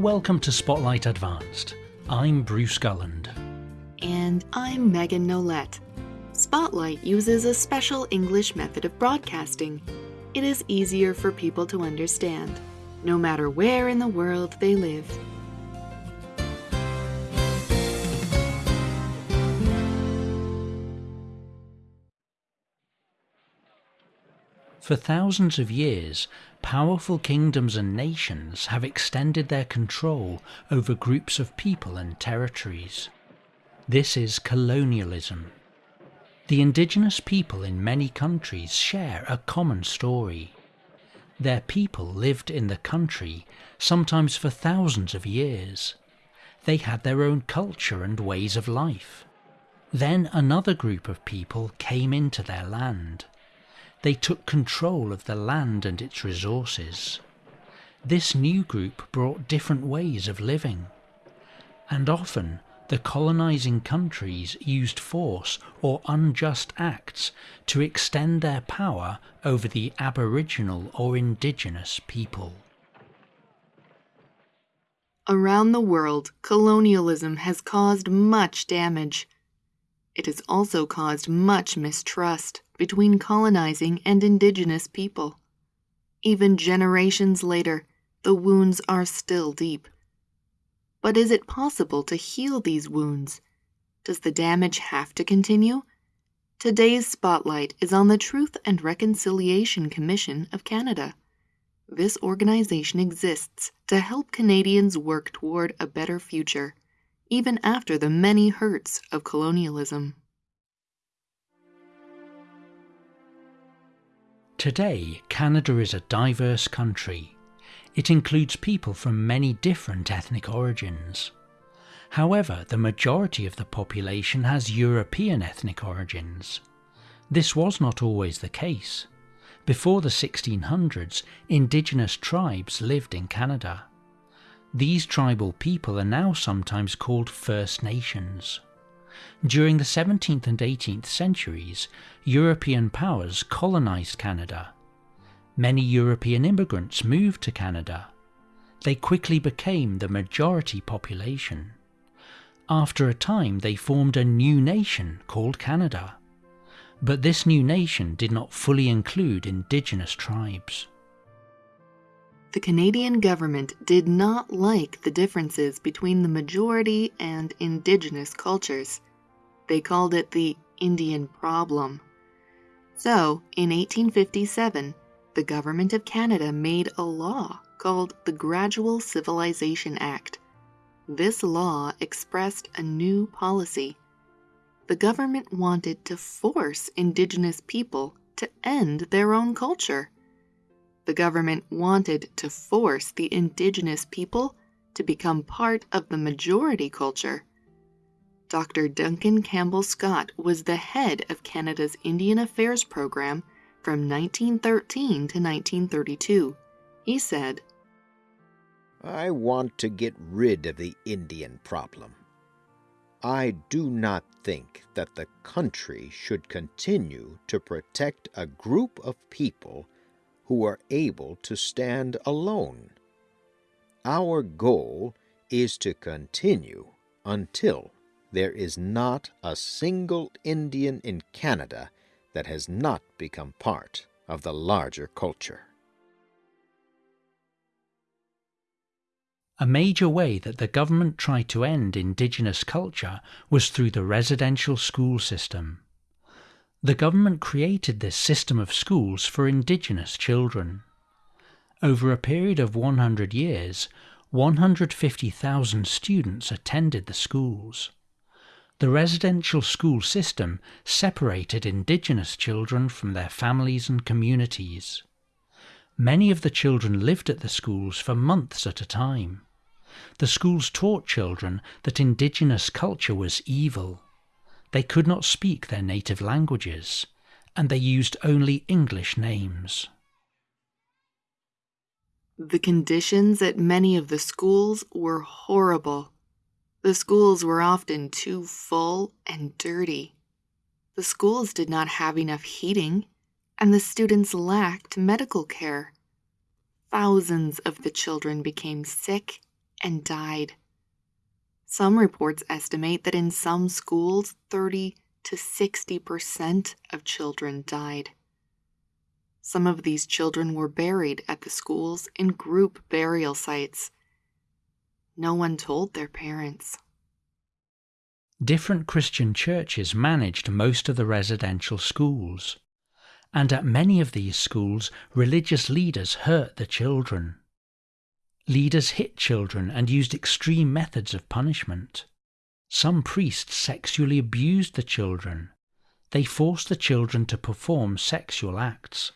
Welcome to Spotlight Advanced. I'm Bruce Gulland. And I'm Megan Nolette. Spotlight uses a special English method of broadcasting. It is easier for people to understand, no matter where in the world they live. For thousands of years, powerful kingdoms and nations have extended their control over groups of people and territories. This is colonialism. The indigenous people in many countries share a common story. Their people lived in the country, sometimes for thousands of years. They had their own culture and ways of life. Then another group of people came into their land. They took control of the land and its resources. This new group brought different ways of living. And often the colonizing countries used force or unjust acts to extend their power over the aboriginal or indigenous people. Around the world, colonialism has caused much damage. It has also caused much mistrust between colonizing and indigenous people. Even generations later, the wounds are still deep. But is it possible to heal these wounds? Does the damage have to continue? Today's spotlight is on the Truth and Reconciliation Commission of Canada. This organization exists to help Canadians work toward a better future, even after the many hurts of colonialism. Today, Canada is a diverse country. It includes people from many different ethnic origins. However, the majority of the population has European ethnic origins. This was not always the case. Before the 1600s, indigenous tribes lived in Canada. These tribal people are now sometimes called First Nations. During the 17th and 18th centuries, European powers colonized Canada. Many European immigrants moved to Canada. They quickly became the majority population. After a time, they formed a new nation called Canada. But this new nation did not fully include indigenous tribes. The Canadian government did not like the differences between the majority and indigenous cultures. They called it the Indian problem. So, in 1857, the Government of Canada made a law called the Gradual Civilization Act. This law expressed a new policy. The government wanted to force Indigenous people to end their own culture. The government wanted to force the Indigenous people to become part of the majority culture. Dr. Duncan Campbell Scott was the head of Canada's Indian Affairs program from 1913 to 1932. He said, I want to get rid of the Indian problem. I do not think that the country should continue to protect a group of people who are able to stand alone. Our goal is to continue until there is not a single Indian in Canada that has not become part of the larger culture. A major way that the government tried to end Indigenous culture was through the residential school system. The government created this system of schools for Indigenous children. Over a period of 100 years, 150,000 students attended the schools. The residential school system separated Indigenous children from their families and communities. Many of the children lived at the schools for months at a time. The schools taught children that Indigenous culture was evil. They could not speak their native languages, and they used only English names. The conditions at many of the schools were horrible. The schools were often too full and dirty. The schools did not have enough heating, and the students lacked medical care. Thousands of the children became sick and died. Some reports estimate that in some schools, 30 to 60% of children died. Some of these children were buried at the schools in group burial sites. No one told their parents. Different Christian churches managed most of the residential schools, and at many of these schools, religious leaders hurt the children. Leaders hit children and used extreme methods of punishment. Some priests sexually abused the children. They forced the children to perform sexual acts.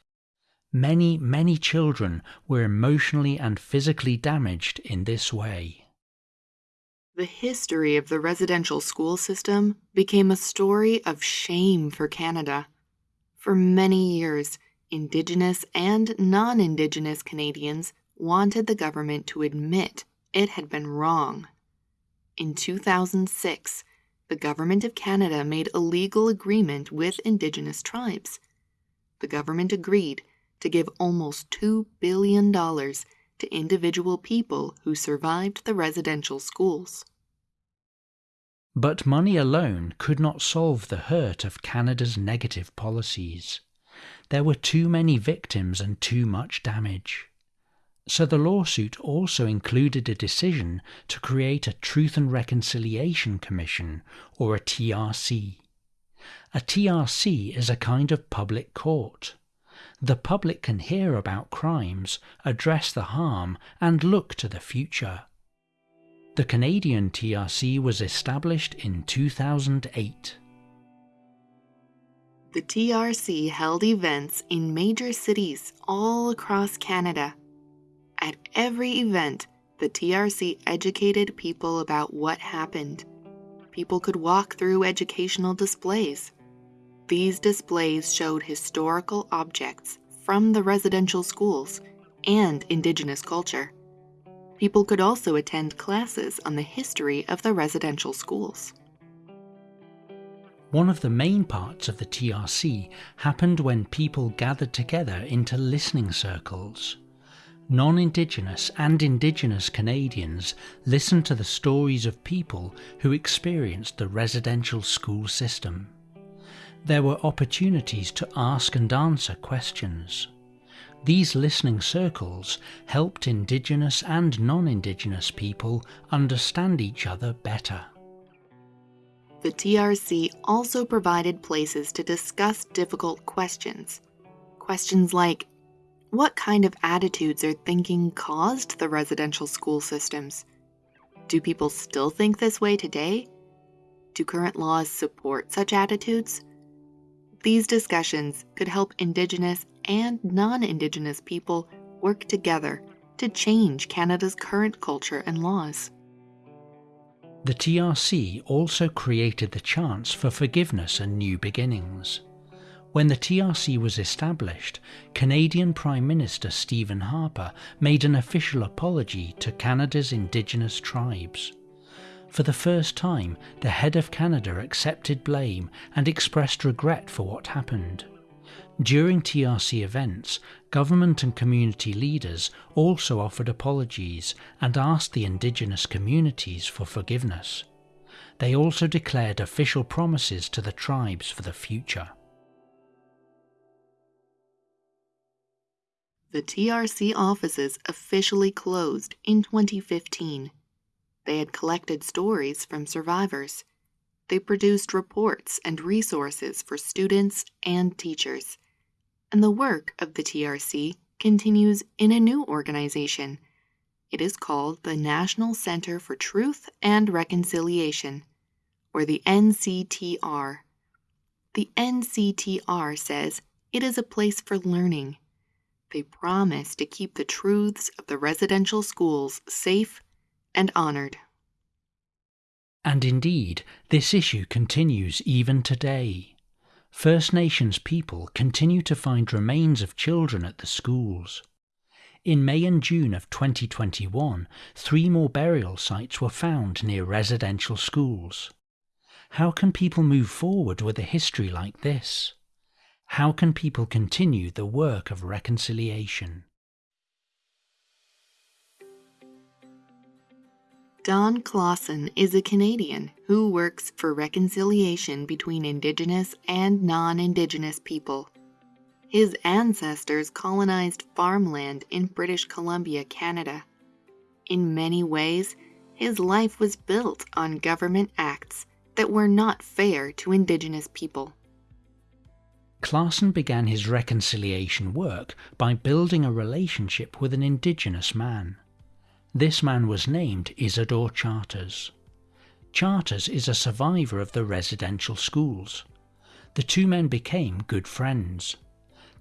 Many, many children were emotionally and physically damaged in this way. The history of the residential school system became a story of shame for Canada. For many years, Indigenous and non Indigenous Canadians wanted the government to admit it had been wrong. In 2006, the Government of Canada made a legal agreement with Indigenous tribes. The government agreed to give almost $2 billion to individual people who survived the residential schools. But money alone could not solve the hurt of Canada's negative policies. There were too many victims and too much damage. So the lawsuit also included a decision to create a Truth and Reconciliation Commission, or a TRC. A TRC is a kind of public court. The public can hear about crimes, address the harm, and look to the future. The Canadian TRC was established in 2008. The TRC held events in major cities all across Canada at every event, the TRC educated people about what happened. People could walk through educational displays. These displays showed historical objects from the residential schools and Indigenous culture. People could also attend classes on the history of the residential schools. One of the main parts of the TRC happened when people gathered together into listening circles. Non Indigenous and Indigenous Canadians listened to the stories of people who experienced the residential school system. There were opportunities to ask and answer questions. These listening circles helped Indigenous and non Indigenous people understand each other better. The TRC also provided places to discuss difficult questions. Questions like what kind of attitudes or thinking caused the residential school systems? Do people still think this way today? Do current laws support such attitudes? These discussions could help Indigenous and non Indigenous people work together to change Canada's current culture and laws. The TRC also created the chance for forgiveness and new beginnings. When the TRC was established, Canadian Prime Minister Stephen Harper made an official apology to Canada's Indigenous tribes. For the first time, the head of Canada accepted blame and expressed regret for what happened. During TRC events, government and community leaders also offered apologies and asked the Indigenous communities for forgiveness. They also declared official promises to the tribes for the future. The TRC offices officially closed in 2015. They had collected stories from survivors. They produced reports and resources for students and teachers. And the work of the TRC continues in a new organization. It is called the National Center for Truth and Reconciliation, or the NCTR. The NCTR says it is a place for learning they promise to keep the truths of the residential schools safe and honored. And indeed, this issue continues even today. First Nations people continue to find remains of children at the schools. In May and June of 2021, three more burial sites were found near residential schools. How can people move forward with a history like this? How can people continue the work of reconciliation? Don Clausen is a Canadian who works for reconciliation between Indigenous and non Indigenous people. His ancestors colonized farmland in British Columbia, Canada. In many ways, his life was built on government acts that were not fair to Indigenous people. Clausen began his reconciliation work by building a relationship with an Indigenous man. This man was named Isidore Charters. Charters is a survivor of the residential schools. The two men became good friends.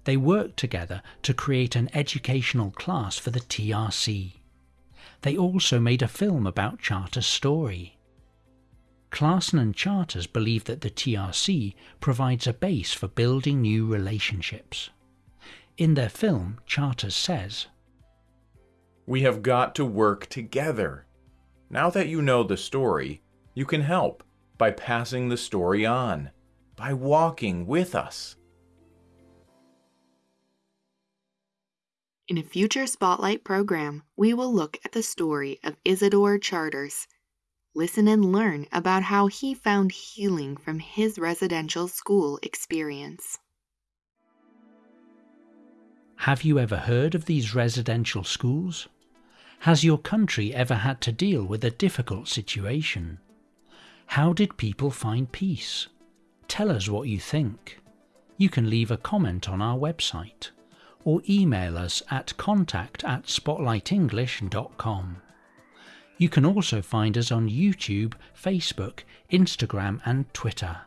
They worked together to create an educational class for the TRC. They also made a film about Charters' story. Clausen and Charters believe that the TRC provides a base for building new relationships. In their film, Charters says, we have got to work together. Now that you know the story, you can help by passing the story on, by walking with us. In a future Spotlight program, we will look at the story of Isidore Charters. Listen and learn about how he found healing from his residential school experience. Have you ever heard of these residential schools? Has your country ever had to deal with a difficult situation? How did people find peace? Tell us what you think. You can leave a comment on our website or email us at contact at spotlightenglish.com. You can also find us on YouTube, Facebook, Instagram, and Twitter.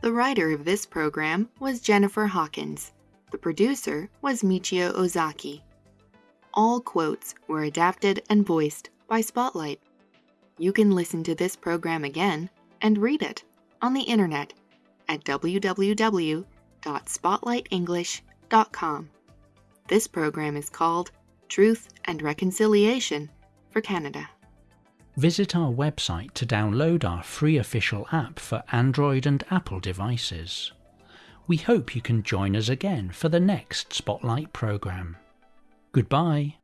The writer of this program was Jennifer Hawkins. The producer was Michio Ozaki all quotes were adapted and voiced by Spotlight. You can listen to this program again and read it on the internet at www.spotlightenglish.com. This program is called Truth and Reconciliation for Canada. Visit our website to download our free official app for Android and Apple devices. We hope you can join us again for the next Spotlight program. Goodbye.